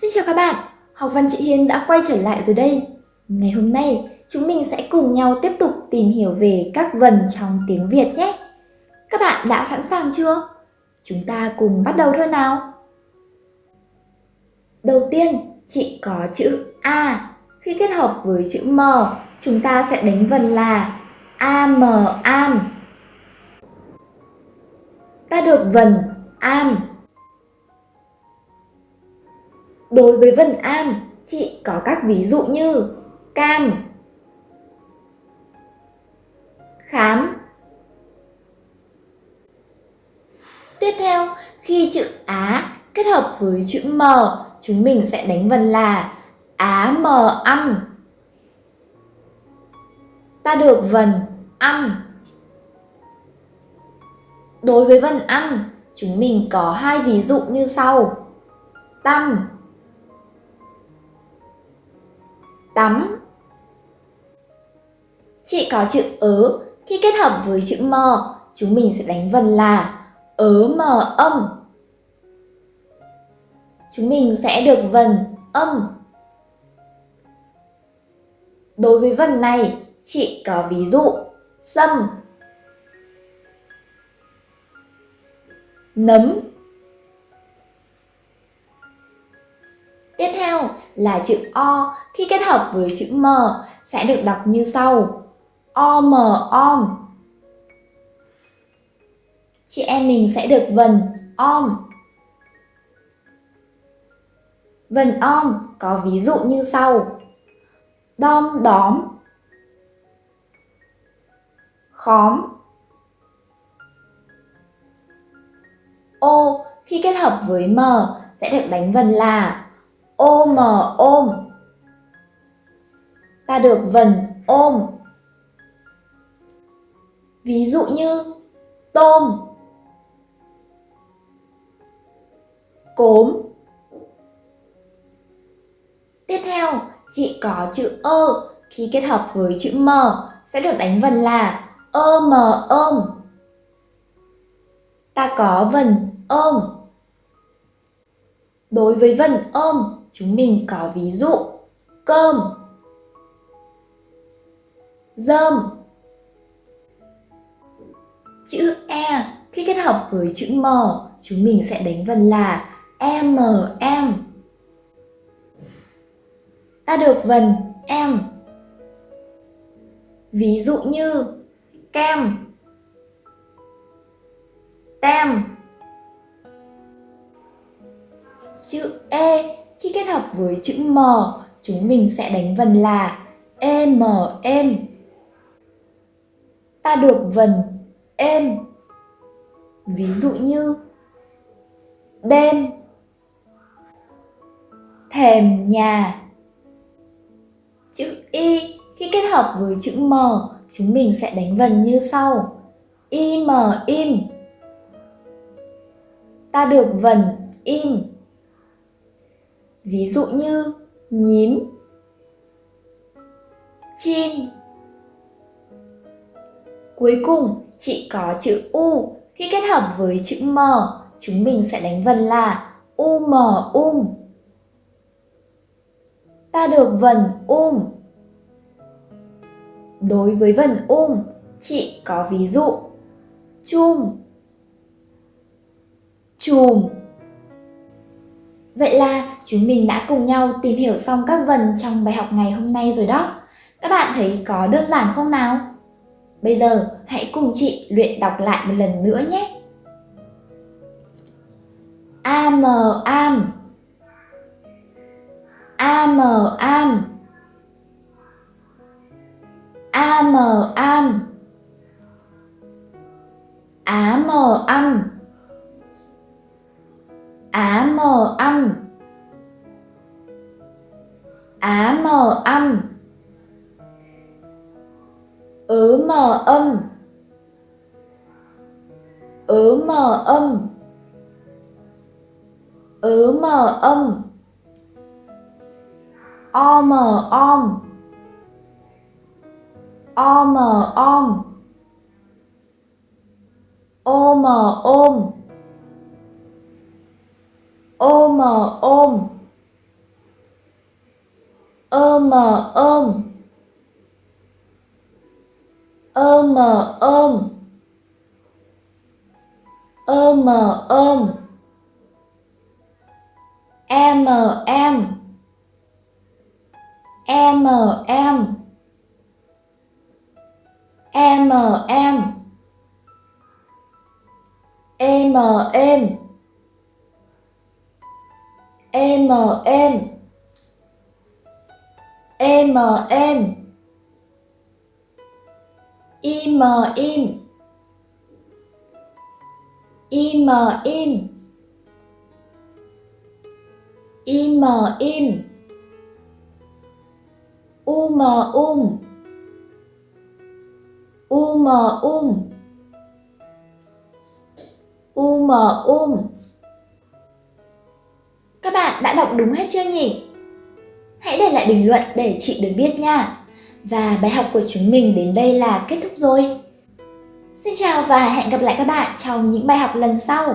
Xin chào các bạn, học văn chị Hiên đã quay trở lại rồi đây. Ngày hôm nay, chúng mình sẽ cùng nhau tiếp tục tìm hiểu về các vần trong tiếng Việt nhé. Các bạn đã sẵn sàng chưa? Chúng ta cùng bắt đầu thôi nào. Đầu tiên, chị có chữ A. Khi kết hợp với chữ M, chúng ta sẽ đánh vần là AM am. Ta được vần am Đối với vần am, chị có các ví dụ như cam, khám. Tiếp theo, khi chữ Á kết hợp với chữ M, chúng mình sẽ đánh vần là Á M âm. Ta được vần âm. Đối với vần âm, chúng mình có hai ví dụ như sau. Tâm tắm. Chị có chữ ớ, khi kết hợp với chữ mờ chúng mình sẽ đánh vần là ớ mờ âm. Chúng mình sẽ được vần âm. Đối với vần này, chị có ví dụ sâm, nấm. Theo là chữ O khi kết hợp với chữ M sẽ được đọc như sau. OM om. Chị em mình sẽ được vần om. Vần om có ví dụ như sau. Đom đóm. Khóm. Ô khi kết hợp với M sẽ được đánh vần là ôm ôm. Ta được vần, ôm. Ví dụ như, tôm. Cốm. Tiếp theo, chị có chữ ơ. Khi kết hợp với chữ m sẽ được đánh vần là ơ mờ, ôm. Ta có vần, ôm. Đối với vần, ôm chúng mình có ví dụ. Cơm. Dơm. Chữ e. Khi kết hợp với chữ m, chúng mình sẽ đánh vần là em em ta được vần em. Ví dụ như kem. Tem. Chữ e khi kết hợp với chữ M, chúng mình sẽ đánh vần là em em. Ta được vần êm. Ví dụ như đêm, thèm nhà. Chữ Y khi kết hợp với chữ M, chúng mình sẽ đánh vần như sau. Im im. Ta được vần im. Ví dụ như nhím, chim. Cuối cùng, chị có chữ U. Khi kết hợp với chữ M, chúng mình sẽ đánh vần là um um. Ta được vần um. Đối với vần um, chị có ví dụ chum, chùm. Vậy là chúng mình đã cùng nhau tìm hiểu xong các vần trong bài học ngày hôm nay rồi đó. Các bạn thấy có đơn giản không nào? Bây giờ, hãy cùng chị luyện đọc lại một lần nữa nhé. Am am Am am Am am Á mờ âm Á mờ âm. Á mờ âm. Ứ mờ âm. Ứ mờ âm. Ứ mờ âm. O mờ om. O mờ om. Ô mờ ôm Ô mờ, ôm. Ôm ôm. Ôm ôm. Ôm ôm. Em em. Em em. Em em. Em em em em em. Em im im. Im im. Im im. Um um. Um um. Um um. Các bạn đã đọc đúng hết chưa nhỉ? Hãy để lại bình luận để chị được biết nha. Và bài học của chúng mình đến đây là kết thúc rồi. Xin chào và hẹn gặp lại các bạn trong những bài học lần sau.